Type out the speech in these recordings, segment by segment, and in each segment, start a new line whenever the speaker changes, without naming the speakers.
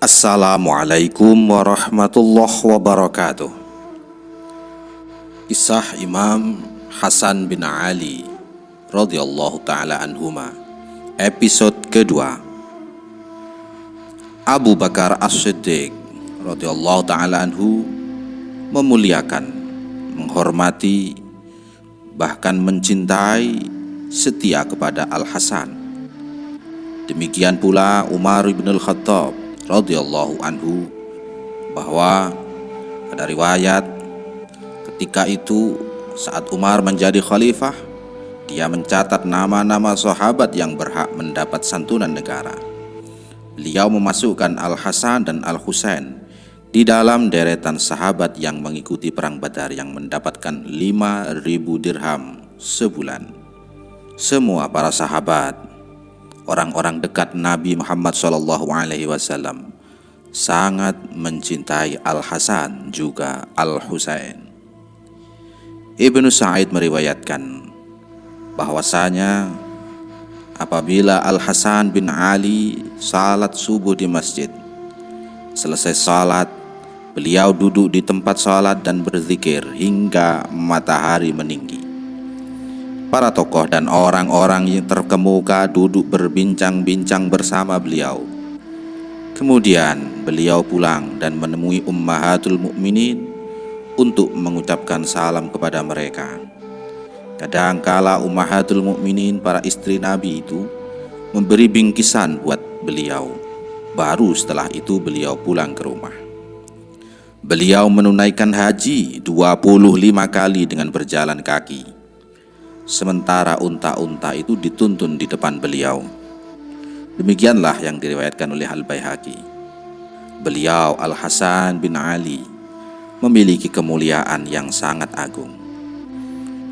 Assalamualaikum warahmatullahi wabarakatuh Kisah Imam Hasan bin Ali radhiyallahu taala anhuma episode kedua Abu Bakar As-Siddiq radhiyallahu taala anhu memuliakan, menghormati bahkan mencintai setia kepada Al Hasan. Demikian pula Umar bin Al-Khattab radhiyallahu anhu bahwa ada riwayat Ketika itu saat Umar menjadi khalifah, dia mencatat nama-nama sahabat yang berhak mendapat santunan negara. Beliau memasukkan Al-Hasan dan Al-Husain di dalam deretan sahabat yang mengikuti perang Badar yang mendapatkan 5000 dirham sebulan. Semua para sahabat, orang-orang dekat Nabi Muhammad SAW sangat mencintai Al-Hasan juga Al-Husain. Ibnu Sa'id meriwayatkan bahwasanya apabila Al-Hasan bin Ali salat subuh di masjid selesai salat beliau duduk di tempat salat dan berzikir hingga matahari meninggi para tokoh dan orang-orang yang terkemuka duduk berbincang-bincang bersama beliau kemudian beliau pulang dan menemui ummahatul mukminin untuk mengucapkan salam kepada mereka. Kadangkala ummahatul mukminin para istri Nabi itu memberi bingkisan buat beliau. Baru setelah itu beliau pulang ke rumah. Beliau menunaikan haji 25 kali dengan berjalan kaki. Sementara unta-unta itu dituntun di depan beliau. Demikianlah yang diriwayatkan oleh Al-Baihaqi. Beliau Al-Hasan bin Ali memiliki kemuliaan yang sangat agung.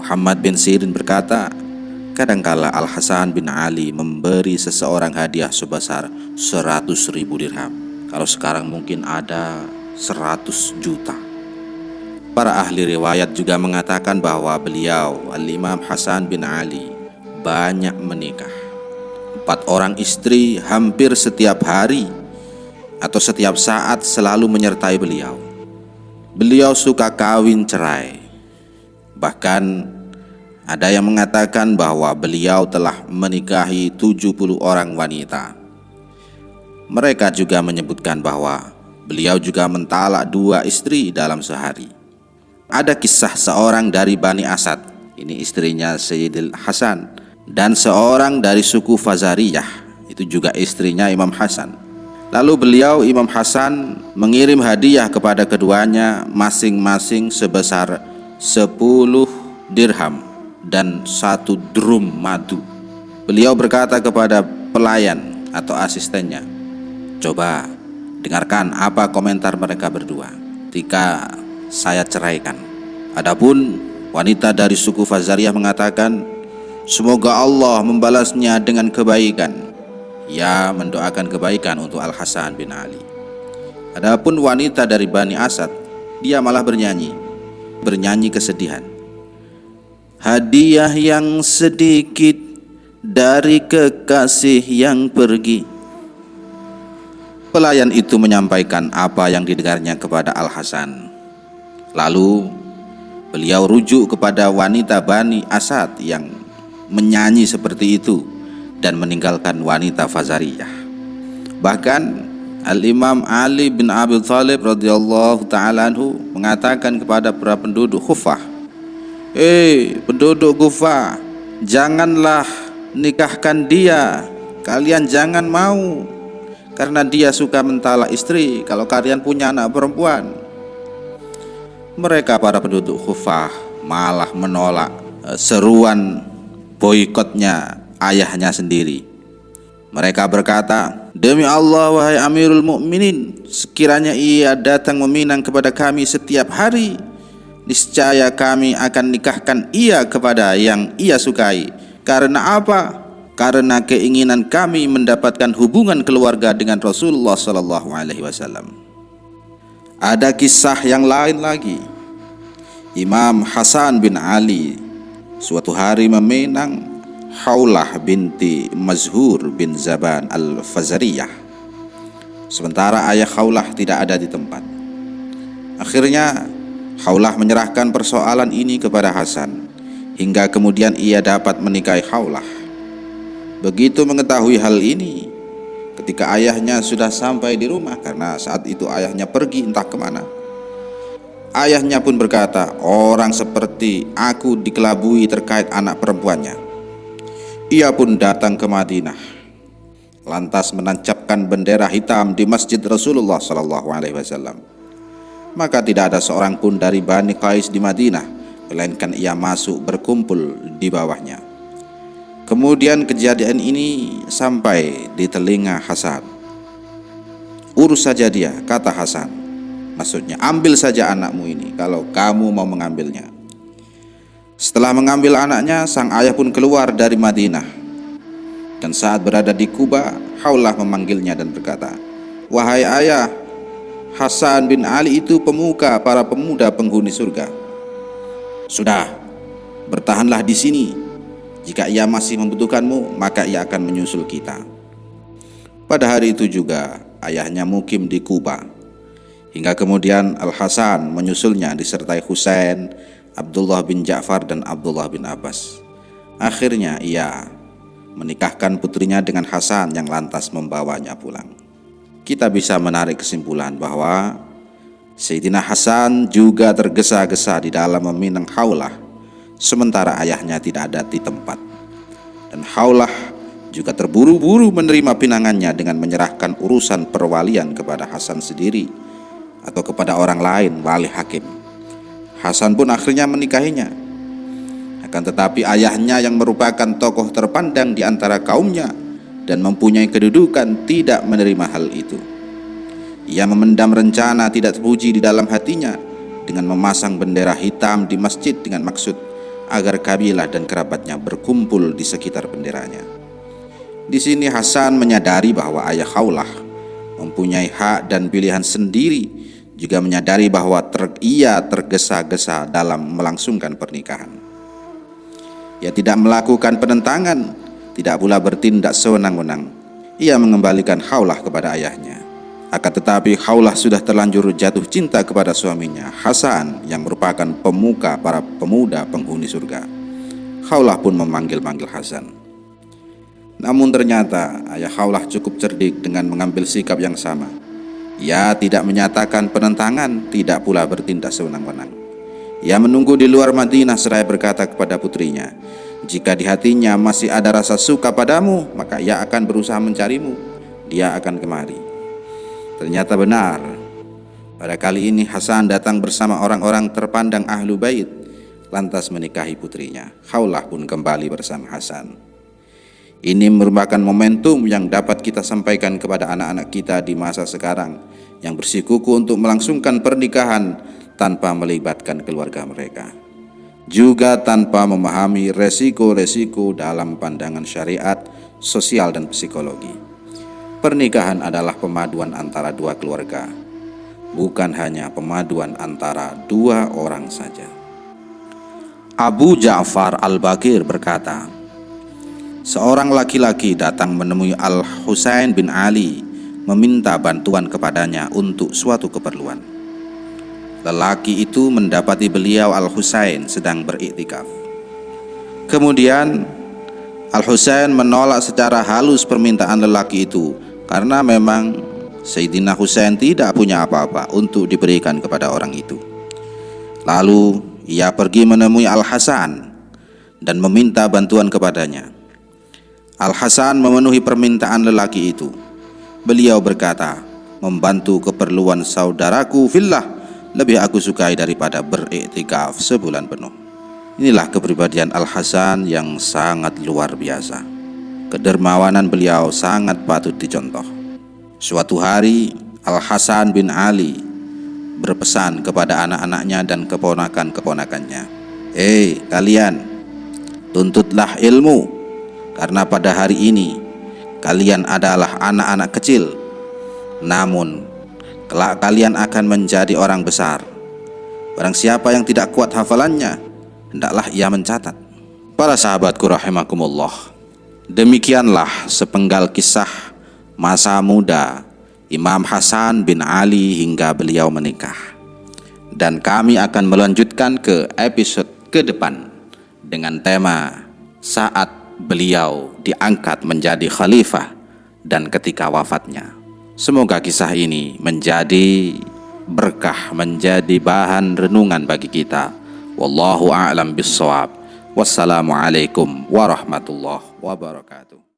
Muhammad bin Sirin berkata, kadangkala Al-Hasan bin Ali memberi seseorang hadiah sebesar 100 ribu dirham. Kalau sekarang mungkin ada 100 juta. Para ahli riwayat juga mengatakan bahwa beliau, Al-Imam Hasan bin Ali, banyak menikah. Empat orang istri hampir setiap hari atau setiap saat selalu menyertai beliau beliau suka kawin cerai. Bahkan ada yang mengatakan bahwa beliau telah menikahi 70 orang wanita. Mereka juga menyebutkan bahwa beliau juga mentalak dua istri dalam sehari. Ada kisah seorang dari Bani Asad, ini istrinya Sayyidil Hasan, dan seorang dari suku Fazariyah, itu juga istrinya Imam Hasan. Lalu beliau Imam Hasan mengirim hadiah kepada keduanya masing-masing sebesar 10 dirham dan satu drum madu. Beliau berkata kepada pelayan atau asistennya, "Coba dengarkan apa komentar mereka berdua ketika saya ceraikan." Adapun wanita dari suku Fazariyah mengatakan, "Semoga Allah membalasnya dengan kebaikan." Ia mendoakan kebaikan untuk Al-Hasan bin Ali. Adapun wanita dari Bani Asad, dia malah bernyanyi, bernyanyi kesedihan. Hadiah yang sedikit dari kekasih yang pergi. Pelayan itu menyampaikan apa yang didengarnya kepada Al-Hasan. Lalu beliau rujuk kepada wanita Bani Asad yang menyanyi seperti itu dan meninggalkan wanita Fazariyah. Bahkan Al-Imam Ali bin Abi Thalib radhiyallahu taala anhu mengatakan kepada para penduduk Kufah, "Eh, penduduk Kufah, janganlah nikahkan dia. Kalian jangan mau karena dia suka mentala istri kalau kalian punya anak perempuan." Mereka para penduduk Kufah malah menolak eh, seruan boikotnya ayahnya sendiri. Mereka berkata, Demi Allah wahai Amirul Mukminin, sekiranya ia datang meminang kepada kami setiap hari, niscaya kami akan nikahkan ia kepada yang ia sukai. Karena apa? Karena keinginan kami mendapatkan hubungan keluarga dengan Rasulullah sallallahu alaihi wasallam. Ada kisah yang lain lagi. Imam Hasan bin Ali suatu hari meminang Haulah binti Mazhur bin Zaban al-Fazariyah sementara ayah Khawlah tidak ada di tempat. Akhirnya Khawlah menyerahkan persoalan ini kepada Hasan hingga kemudian ia dapat menikahi Khawlah. Begitu mengetahui hal ini, ketika ayahnya sudah sampai di rumah karena saat itu ayahnya pergi entah ke mana. Ayahnya pun berkata, orang seperti aku dikelabui terkait anak perempuannya. Ia pun datang ke Madinah, lantas menancapkan bendera hitam di masjid Rasulullah Sallallahu Alaihi Wasallam. Maka tidak ada seorang pun dari Bani Qais di Madinah, melainkan ia masuk berkumpul di bawahnya. Kemudian kejadian ini sampai di telinga Hasan. Urus saja dia, kata Hasan. Maksudnya ambil saja anakmu ini kalau kamu mau mengambilnya. Setelah mengambil anaknya, sang ayah pun keluar dari Madinah. Dan saat berada di Kuba, Haulah memanggilnya dan berkata, Wahai ayah, Hasan bin Ali itu pemuka para pemuda penghuni surga. Sudah, bertahanlah di sini. Jika ia masih membutuhkanmu, maka ia akan menyusul kita. Pada hari itu juga, ayahnya mukim di Kuba Hingga kemudian Al-Hasan menyusulnya disertai Husain, Abdullah bin Ja'far dan Abdullah bin Abbas. Akhirnya ia menikahkan putrinya dengan Hasan yang lantas membawanya pulang. Kita bisa menarik kesimpulan bahwa Sayyidina Hasan juga tergesa-gesa di dalam meminang Haulah sementara ayahnya tidak ada di tempat. Dan Haulah juga terburu-buru menerima pinangannya dengan menyerahkan urusan perwalian kepada Hasan sendiri atau kepada orang lain wali hakim. Hasan pun akhirnya menikahinya. Akan tetapi ayahnya yang merupakan tokoh terpandang di antara kaumnya dan mempunyai kedudukan tidak menerima hal itu. Ia memendam rencana tidak terpuji di dalam hatinya dengan memasang bendera hitam di masjid dengan maksud agar kabilah dan kerabatnya berkumpul di sekitar benderanya. Di sini Hasan menyadari bahwa ayah Khawlah mempunyai hak dan pilihan sendiri juga menyadari bahwa ter, ia tergesa-gesa dalam melangsungkan pernikahan. Ia tidak melakukan penentangan, tidak pula bertindak sewenang-wenang. Ia mengembalikan Haulah kepada ayahnya. Akan tetapi Haulah sudah terlanjur jatuh cinta kepada suaminya, Hasan, yang merupakan pemuka para pemuda penghuni surga. Haulah pun memanggil-manggil Hasan. Namun ternyata ayah Haulah cukup cerdik dengan mengambil sikap yang sama. Ia tidak menyatakan penentangan, tidak pula bertindak sewenang-wenang. Ia menunggu di luar Madinah seraya berkata kepada putrinya, jika di hatinya masih ada rasa suka padamu, maka ia akan berusaha mencarimu. Dia akan kemari. Ternyata benar. Pada kali ini Hasan datang bersama orang-orang terpandang ahlu bait, lantas menikahi putrinya. Khaulah pun kembali bersama Hasan. Ini merupakan momentum yang dapat kita sampaikan kepada anak-anak kita di masa sekarang yang bersikuku untuk melangsungkan pernikahan tanpa melibatkan keluarga mereka. Juga tanpa memahami resiko-resiko dalam pandangan syariat, sosial, dan psikologi. Pernikahan adalah pemaduan antara dua keluarga, bukan hanya pemaduan antara dua orang saja. Abu Ja'far Al-Bakir berkata, Seorang laki-laki datang menemui Al-Husain bin Ali meminta bantuan kepadanya untuk suatu keperluan. Lelaki itu mendapati beliau Al-Husain sedang beriktikaf. Kemudian Al-Husain menolak secara halus permintaan lelaki itu karena memang Sayyidina Husain tidak punya apa-apa untuk diberikan kepada orang itu. Lalu ia pergi menemui Al-Hasan dan meminta bantuan kepadanya. Al-Hasan memenuhi permintaan lelaki itu. Beliau berkata, membantu keperluan saudaraku fillah lebih aku sukai daripada beriktikaf sebulan penuh. Inilah kepribadian Al-Hasan yang sangat luar biasa. Kedermawanan beliau sangat patut dicontoh. Suatu hari, Al-Hasan bin Ali berpesan kepada anak-anaknya dan keponakan-keponakannya. Hei kalian, tuntutlah ilmu karena pada hari ini kalian adalah anak-anak kecil. Namun kelak kalian akan menjadi orang besar. Barang siapa yang tidak kuat hafalannya hendaklah ia mencatat. Para sahabatku rahimakumullah demikianlah sepenggal kisah masa muda Imam Hasan bin Ali hingga beliau menikah. Dan kami akan melanjutkan ke episode ke depan dengan tema saat beliau diangkat menjadi khalifah dan ketika wafatnya. Semoga kisah ini menjadi berkah, menjadi bahan renungan bagi kita. Wallahu a'lam bissawab. Wassalamualaikum warahmatullahi wabarakatuh.